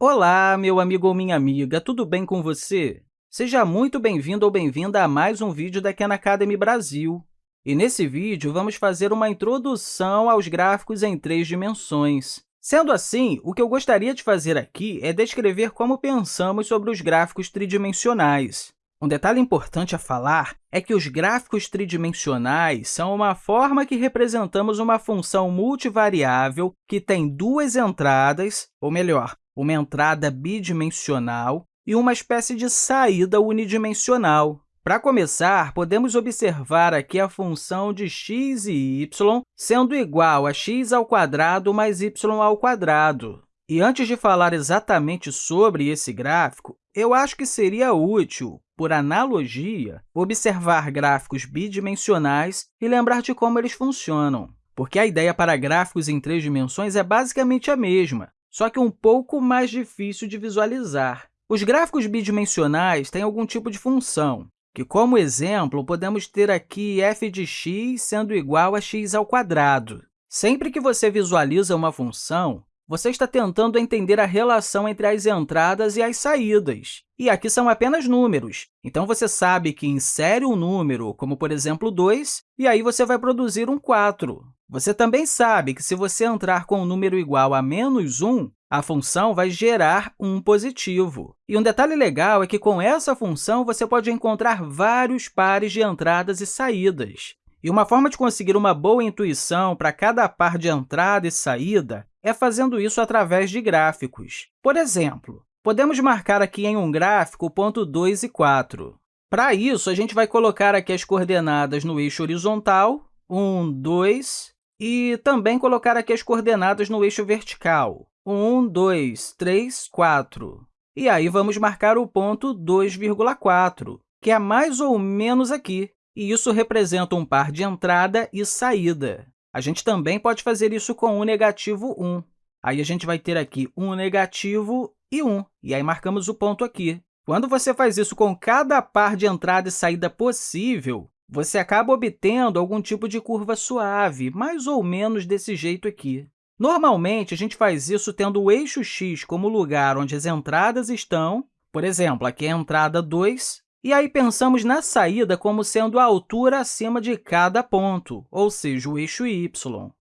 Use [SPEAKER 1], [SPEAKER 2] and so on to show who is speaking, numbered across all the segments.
[SPEAKER 1] Olá, meu amigo ou minha amiga, tudo bem com você? Seja muito bem-vindo ou bem-vinda a mais um vídeo da Khan Academy Brasil. E nesse vídeo, vamos fazer uma introdução aos gráficos em três dimensões. Sendo assim, o que eu gostaria de fazer aqui é descrever como pensamos sobre os gráficos tridimensionais. Um detalhe importante a falar é que os gráficos tridimensionais são uma forma que representamos uma função multivariável que tem duas entradas, ou melhor, uma entrada bidimensional e uma espécie de saída unidimensional. Para começar, podemos observar aqui a função de x e y sendo igual a x ao quadrado mais y ao quadrado. E antes de falar exatamente sobre esse gráfico, eu acho que seria útil, por analogia, observar gráficos bidimensionais e lembrar de como eles funcionam, porque a ideia para gráficos em três dimensões é basicamente a mesma, só que um pouco mais difícil de visualizar. Os gráficos bidimensionais têm algum tipo de função, que, como exemplo, podemos ter aqui f de x sendo igual a x ao quadrado. Sempre que você visualiza uma função, você está tentando entender a relação entre as entradas e as saídas. E aqui são apenas números, então você sabe que insere um número, como, por exemplo, 2, e aí você vai produzir um 4. Você também sabe que, se você entrar com um número igual a menos 1, a função vai gerar um positivo. E um detalhe legal é que, com essa função, você pode encontrar vários pares de entradas e saídas. E uma forma de conseguir uma boa intuição para cada par de entrada e saída é fazendo isso através de gráficos. Por exemplo, podemos marcar aqui em um gráfico o ponto 2 e 4. Para isso, a gente vai colocar aqui as coordenadas no eixo horizontal, 1, 2, e também colocar aqui as coordenadas no eixo vertical, 1, 2, 3, 4. E aí, vamos marcar o ponto 2,4, que é mais ou menos aqui, e isso representa um par de entrada e saída. A gente também pode fazer isso com o negativo 1. Aí, a gente vai ter aqui um negativo e 1, e aí marcamos o ponto aqui. Quando você faz isso com cada par de entrada e saída possível, você acaba obtendo algum tipo de curva suave, mais ou menos desse jeito aqui. Normalmente, a gente faz isso tendo o eixo x como lugar onde as entradas estão, por exemplo, aqui é a entrada 2, e aí pensamos na saída como sendo a altura acima de cada ponto, ou seja, o eixo y.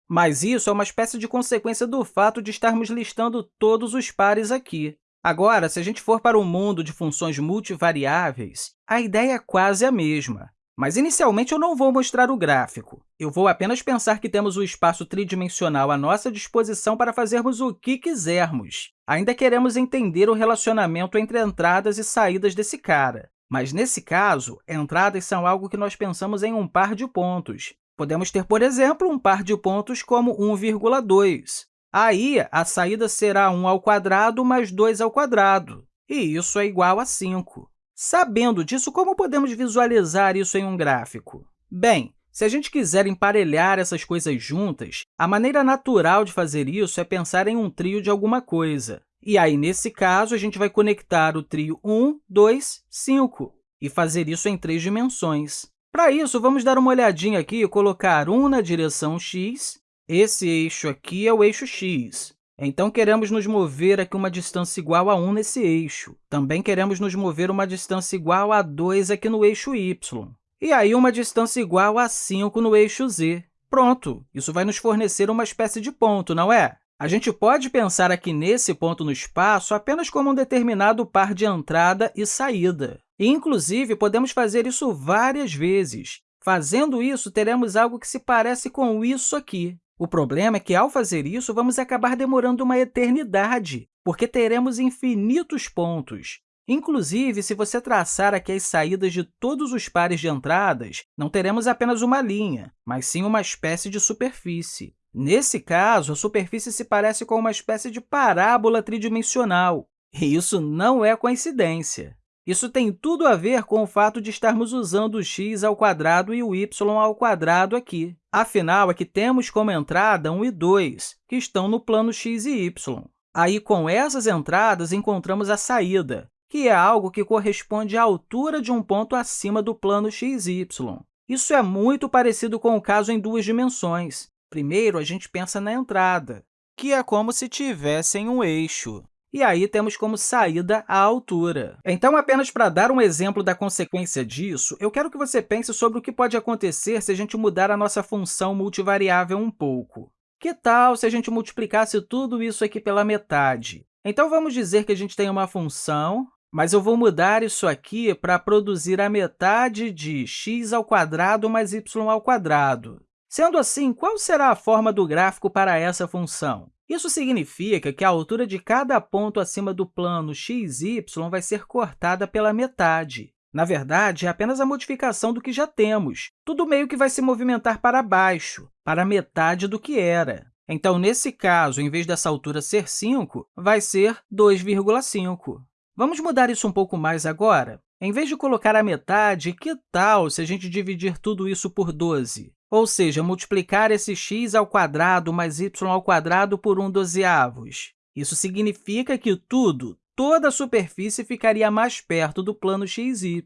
[SPEAKER 1] Mas isso é uma espécie de consequência do fato de estarmos listando todos os pares aqui. Agora, se a gente for para o mundo de funções multivariáveis, a ideia é quase a mesma. Mas, inicialmente, eu não vou mostrar o gráfico. Eu vou apenas pensar que temos o espaço tridimensional à nossa disposição para fazermos o que quisermos. Ainda queremos entender o relacionamento entre entradas e saídas desse cara. Mas, nesse caso, entradas são algo que nós pensamos em um par de pontos. Podemos ter, por exemplo, um par de pontos como 1,2. Aí, a saída será 1 ao quadrado mais 2 ao quadrado, e isso é igual a 5. Sabendo disso, como podemos visualizar isso em um gráfico? Bem, se a gente quiser emparelhar essas coisas juntas, a maneira natural de fazer isso é pensar em um trio de alguma coisa. E aí, nesse caso, a gente vai conectar o trio 1, 2, 5 e fazer isso em três dimensões. Para isso, vamos dar uma olhadinha aqui e colocar 1 na direção x. Esse eixo aqui é o eixo x. Então, queremos nos mover aqui uma distância igual a 1 nesse eixo. Também queremos nos mover uma distância igual a 2 aqui no eixo y. E aí, uma distância igual a 5 no eixo z. Pronto! Isso vai nos fornecer uma espécie de ponto, não é? A gente pode pensar aqui nesse ponto no espaço apenas como um determinado par de entrada e saída. E, inclusive, podemos fazer isso várias vezes. Fazendo isso, teremos algo que se parece com isso aqui. O problema é que, ao fazer isso, vamos acabar demorando uma eternidade, porque teremos infinitos pontos. Inclusive, se você traçar aqui as saídas de todos os pares de entradas, não teremos apenas uma linha, mas sim uma espécie de superfície. Nesse caso, a superfície se parece com uma espécie de parábola tridimensional, e isso não é coincidência. Isso tem tudo a ver com o fato de estarmos usando o x ao quadrado e o y ao quadrado aqui. Afinal, aqui temos como entrada 1 e 2, que estão no plano x e y. Aí, com essas entradas, encontramos a saída, que é algo que corresponde à altura de um ponto acima do plano x e y. Isso é muito parecido com o caso em duas dimensões. Primeiro, a gente pensa na entrada, que é como se tivesse em um eixo. E aí temos como saída a altura. Então, apenas para dar um exemplo da consequência disso, eu quero que você pense sobre o que pode acontecer se a gente mudar a nossa função multivariável um pouco. Que tal se a gente multiplicasse tudo isso aqui pela metade? Então, vamos dizer que a gente tem uma função, mas eu vou mudar isso aqui para produzir a metade de x ao quadrado mais y ao quadrado. Sendo assim, qual será a forma do gráfico para essa função? Isso significa que a altura de cada ponto acima do plano x, y vai ser cortada pela metade. Na verdade, é apenas a modificação do que já temos. Tudo meio que vai se movimentar para baixo, para metade do que era. Então, nesse caso, em vez dessa altura ser 5, vai ser 2,5. Vamos mudar isso um pouco mais agora? Em vez de colocar a metade, que tal se a gente dividir tudo isso por 12? Ou seja, multiplicar esse x ao quadrado mais y ao quadrado por 1 dozeavos. Isso significa que tudo, toda a superfície ficaria mais perto do plano xy.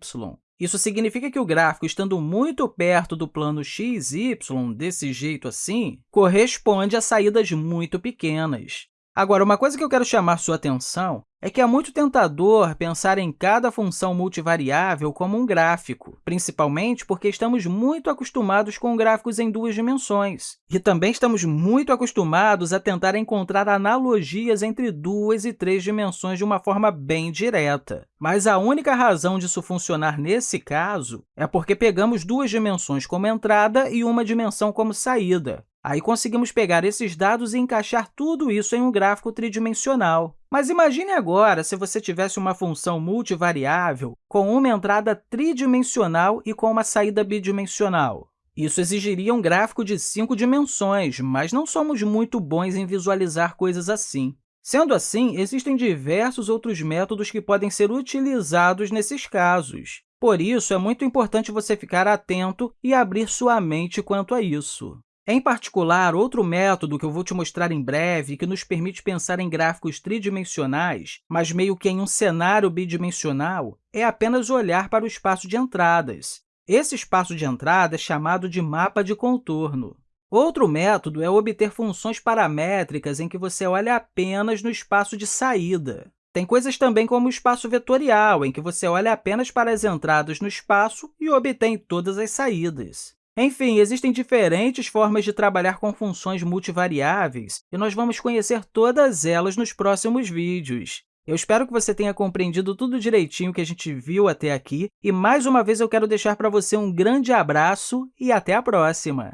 [SPEAKER 1] Isso significa que o gráfico, estando muito perto do plano xy, desse jeito assim, corresponde a saídas muito pequenas. Agora, uma coisa que eu quero chamar sua atenção é que é muito tentador pensar em cada função multivariável como um gráfico, principalmente porque estamos muito acostumados com gráficos em duas dimensões. E também estamos muito acostumados a tentar encontrar analogias entre duas e três dimensões de uma forma bem direta. Mas a única razão disso funcionar nesse caso é porque pegamos duas dimensões como entrada e uma dimensão como saída. Aí conseguimos pegar esses dados e encaixar tudo isso em um gráfico tridimensional. Mas imagine agora se você tivesse uma função multivariável com uma entrada tridimensional e com uma saída bidimensional. Isso exigiria um gráfico de cinco dimensões, mas não somos muito bons em visualizar coisas assim. Sendo assim, existem diversos outros métodos que podem ser utilizados nesses casos. Por isso, é muito importante você ficar atento e abrir sua mente quanto a isso. Em particular, outro método que eu vou te mostrar em breve, que nos permite pensar em gráficos tridimensionais, mas meio que em um cenário bidimensional, é apenas olhar para o espaço de entradas. Esse espaço de entrada é chamado de mapa de contorno. Outro método é obter funções paramétricas em que você olha apenas no espaço de saída. Tem coisas também como o espaço vetorial, em que você olha apenas para as entradas no espaço e obtém todas as saídas. Enfim, existem diferentes formas de trabalhar com funções multivariáveis, e nós vamos conhecer todas elas nos próximos vídeos. Eu espero que você tenha compreendido tudo direitinho que a gente viu até aqui, e mais uma vez eu quero deixar para você um grande abraço e até a próxima!